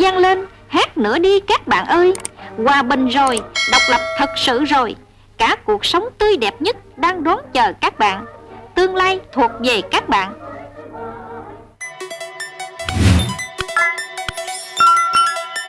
vang lên Hát nữa đi các bạn ơi. Hòa bình rồi, độc lập thật sự rồi. Cả cuộc sống tươi đẹp nhất đang đón chờ các bạn. Tương lai thuộc về các bạn.